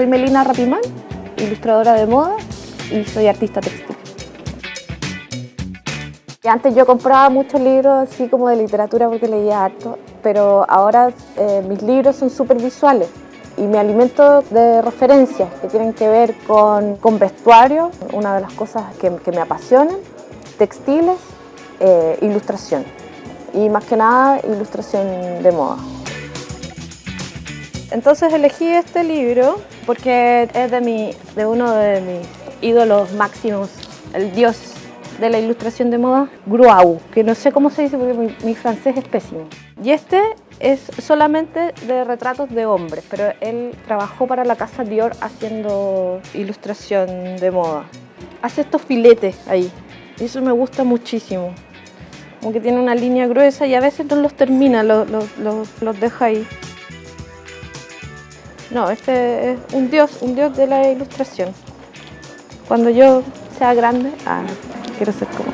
Soy Melina Rapimán, ilustradora de moda y soy artista textil. Antes yo compraba muchos libros así como de literatura porque leía harto, pero ahora eh, mis libros son súper visuales y me alimento de referencias que tienen que ver con, con vestuario, una de las cosas que, que me apasionan, textiles, eh, ilustración y más que nada ilustración de moda. Entonces elegí este libro porque es de, mi, de uno de mis ídolos máximos, el dios de la ilustración de moda, Gruau, que no sé cómo se dice porque mi, francés es pésimo. Y este es solamente de retratos de hombres, pero él trabajó para la casa Dior haciendo ilustración de moda. Hace estos filetes ahí, y eso me gusta muchísimo. Como que tiene una línea gruesa y a veces no los termina, los, los, los deja ahí. No, este es un dios, un dios de la ilustración. Cuando yo sea grande, ah, quiero ser como